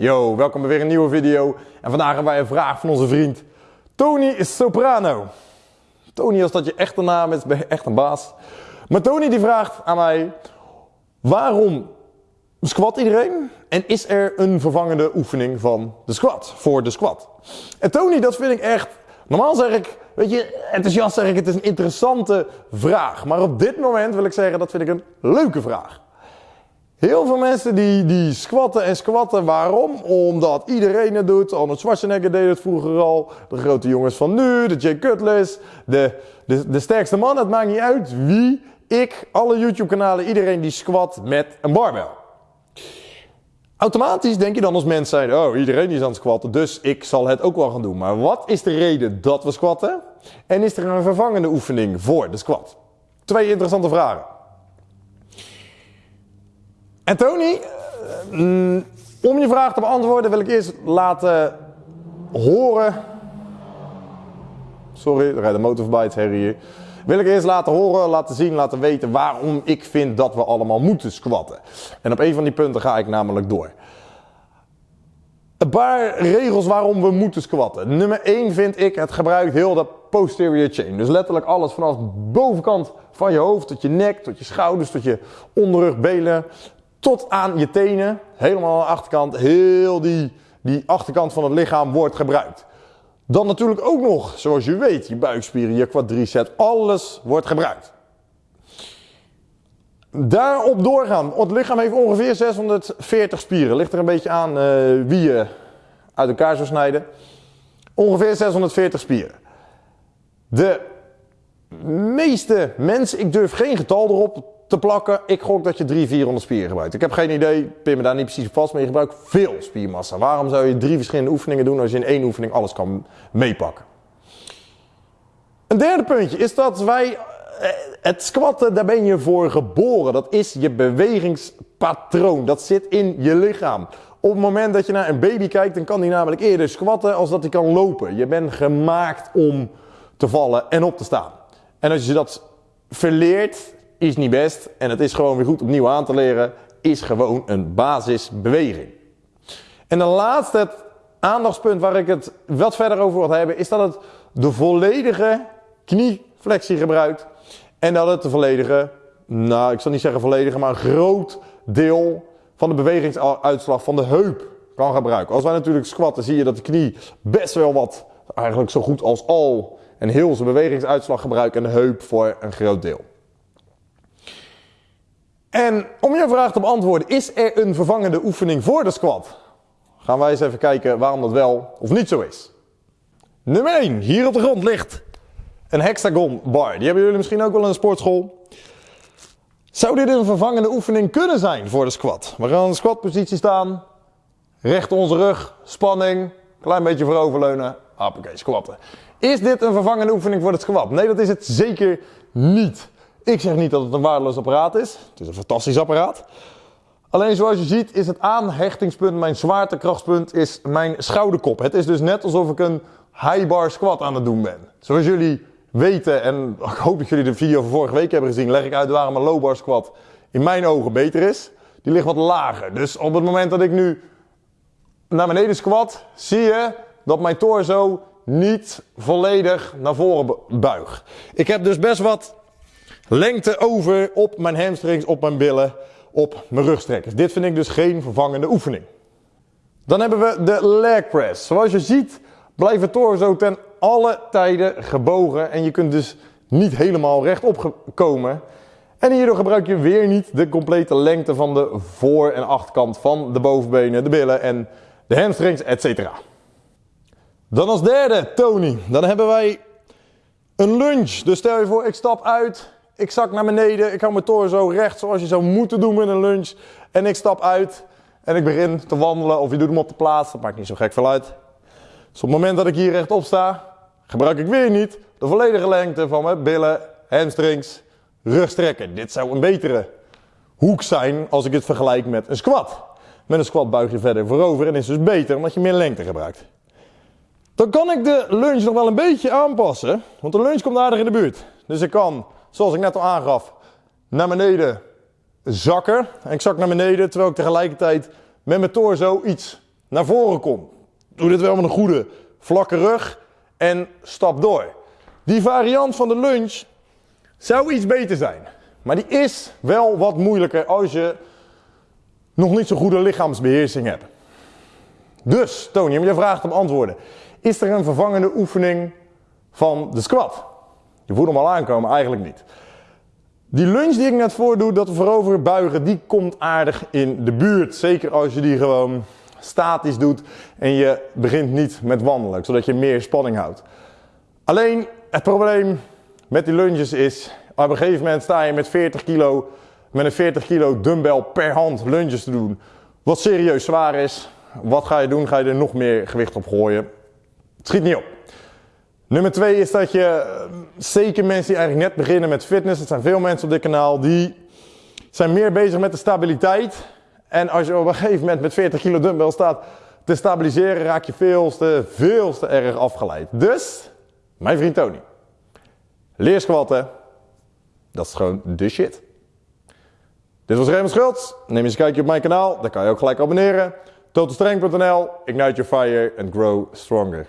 Yo, welkom bij weer een nieuwe video. En vandaag hebben wij een vraag van onze vriend Tony Soprano. Tony, als dat je echte naam is, ben je echt een baas. Maar Tony die vraagt aan mij, waarom squat iedereen? En is er een vervangende oefening van de squat, voor de squat? En Tony, dat vind ik echt, normaal zeg ik, weet je, enthousiast zeg ik, het is een interessante vraag. Maar op dit moment wil ik zeggen, dat vind ik een leuke vraag. Heel veel mensen die, die squatten en squatten. Waarom? Omdat iedereen het doet. Arnold Schwarzenegger deed het vroeger al. De grote jongens van nu, de Jay Cutlass, de, de, de sterkste man. Het maakt niet uit wie, ik, alle YouTube kanalen, iedereen die squat met een barbel. Automatisch denk je dan als mens zijn, oh iedereen is aan het squatten, dus ik zal het ook wel gaan doen. Maar wat is de reden dat we squatten? En is er een vervangende oefening voor de squat? Twee interessante vragen. En Tony, mm, om je vraag te beantwoorden wil ik eerst laten horen. Sorry, er rijdt een motor voorbij, het herrie. Wil ik eerst laten horen, laten zien, laten weten waarom ik vind dat we allemaal moeten squatten. En op een van die punten ga ik namelijk door. Een paar regels waarom we moeten squatten. Nummer 1 vind ik, het gebruikt heel de posterior chain. Dus letterlijk alles vanaf de bovenkant van je hoofd, tot je nek, tot je schouders, tot je onderrug, benen, tot aan je tenen, helemaal aan de achterkant, heel die, die achterkant van het lichaam wordt gebruikt. Dan natuurlijk ook nog, zoals je weet, je buikspieren, je quadricep, alles wordt gebruikt. Daarop doorgaan. Het lichaam heeft ongeveer 640 spieren. Ligt er een beetje aan uh, wie je uit elkaar zou snijden. Ongeveer 640 spieren. De meeste mensen, ik durf geen getal erop te plakken. Ik gok dat je 300, 400 spieren gebruikt. Ik heb geen idee, pin me daar niet precies vast, maar je gebruikt veel spiermassa. Waarom zou je drie verschillende oefeningen doen als je in één oefening alles kan meepakken? Een derde puntje is dat wij, eh, het squatten, daar ben je voor geboren. Dat is je bewegingspatroon. Dat zit in je lichaam. Op het moment dat je naar een baby kijkt, dan kan die namelijk eerder squatten als dat hij kan lopen. Je bent gemaakt om te vallen en op te staan. En als je dat verleert, is niet best en het is gewoon weer goed opnieuw aan te leren, is gewoon een basisbeweging. En de laatste aandachtspunt waar ik het wat verder over wil hebben, is dat het de volledige knieflexie gebruikt en dat het de volledige, nou ik zal niet zeggen volledige, maar een groot deel van de bewegingsuitslag van de heup kan gebruiken. Als wij natuurlijk squatten, zie je dat de knie best wel wat, eigenlijk zo goed als al, en heel zijn bewegingsuitslag gebruikt en de heup voor een groot deel. En om je vraag te beantwoorden, is er een vervangende oefening voor de squat? Gaan wij eens even kijken waarom dat wel of niet zo is. Nummer 1, hier op de grond ligt een hexagon bar. Die hebben jullie misschien ook wel in een sportschool. Zou dit een vervangende oefening kunnen zijn voor de squat? We gaan in de squatpositie staan, recht onze rug, spanning, klein beetje vooroverleunen, hoppakee, squatten. Is dit een vervangende oefening voor de squat? Nee, dat is het zeker niet. Ik zeg niet dat het een waardeloos apparaat is. Het is een fantastisch apparaat. Alleen zoals je ziet is het aanhechtingspunt, mijn zwaartekrachtpunt, is mijn schouderkop. Het is dus net alsof ik een high bar squat aan het doen ben. Zoals jullie weten, en ik hoop dat jullie de video van vorige week hebben gezien, leg ik uit waarom een low bar squat in mijn ogen beter is. Die ligt wat lager. Dus op het moment dat ik nu naar beneden squat, zie je dat mijn torso niet volledig naar voren buigt. Ik heb dus best wat lengte over op mijn hamstrings, op mijn billen, op mijn rugstrekkers. Dit vind ik dus geen vervangende oefening. Dan hebben we de leg press. Zoals je ziet blijft het torso ten alle tijden gebogen en je kunt dus niet helemaal rechtop komen. En hierdoor gebruik je weer niet de complete lengte van de voor- en achterkant van de bovenbenen, de billen en de hamstrings, etc. Dan als derde, Tony. Dan hebben wij een lunge. Dus stel je voor, ik stap uit, ik zak naar beneden, ik hou mijn torso recht zoals je zou moeten doen met een lunch. En ik stap uit en ik begin te wandelen of je doet hem op de plaats, dat maakt niet zo gek veel uit. Dus op het moment dat ik hier rechtop sta, gebruik ik weer niet de volledige lengte van mijn billen, hamstrings, rugstrekken. Dit zou een betere hoek zijn als ik het vergelijk met een squat. Met een squat buig je verder voorover en is dus beter omdat je meer lengte gebruikt. Dan kan ik de lunge nog wel een beetje aanpassen, want de lunge komt aardig in de buurt. Dus ik kan zoals ik net al aangaf, naar beneden zakken. En ik zak naar beneden terwijl ik tegelijkertijd met mijn torso iets naar voren kom. Doe dit wel met een goede vlakke rug en stap door. Die variant van de lunge zou iets beter zijn. Maar die is wel wat moeilijker als je nog niet zo'n goede lichaamsbeheersing hebt. Dus, Tony, om je vraag te beantwoorden. Is er een vervangende oefening van de squat? Je voelt hem al aankomen, eigenlijk niet. Die lunge die ik net voordoe, dat voorover buigen, die komt aardig in de buurt. Zeker als je die gewoon statisch doet en je begint niet met wandelen, zodat je meer spanning houdt. Alleen het probleem met die lunges is, op een gegeven moment sta je met 40 kilo, met een 40 kilo dumbbell per hand lunges te doen. Wat serieus zwaar is. Wat ga je doen? Ga je er nog meer gewicht op gooien? Het schiet niet op. Nummer twee is dat je, zeker mensen die eigenlijk net beginnen met fitness, het zijn veel mensen op dit kanaal, die zijn meer bezig met de stabiliteit. En als je op een gegeven moment met 40 kilo dumbbell staat te stabiliseren, raak je veel te, veel te erg afgeleid. Dus, mijn vriend Tony, leer squatten. Dat is gewoon de shit. Dit was Raymond Schultz. Neem eens een kijkje op mijn kanaal. Daar kan je ook gelijk abonneren. Totalstrength.nl. Ignite your fire and grow stronger.